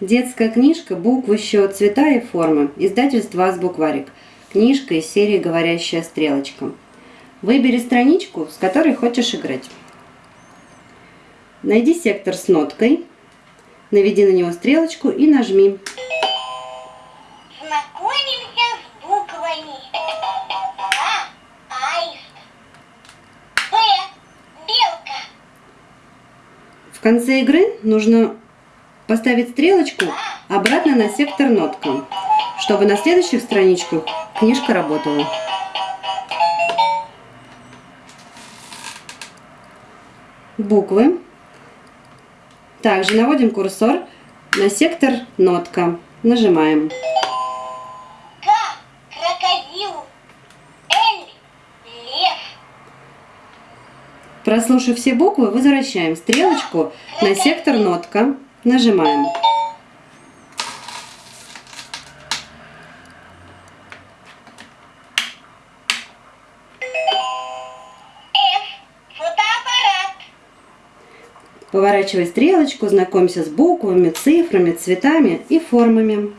Детская книжка «Буквы, счет, цвета и формы». Издательство «Азбукварик». Книжка из серии «Говорящая стрелочка». Выбери страничку, с которой хочешь играть. Найди сектор с ноткой, наведи на него стрелочку и нажми. Знакомимся с буквами. А. Аист. Б. Белка. В конце игры нужно поставить стрелочку обратно на сектор нотка, чтобы на следующих страничках книжка работала. Буквы. Также наводим курсор на сектор нотка. Нажимаем. Прослушав все буквы, возвращаем стрелочку на сектор нотка. Нажимаем. Поворачивай стрелочку, знакомься с буквами, цифрами, цветами и формами.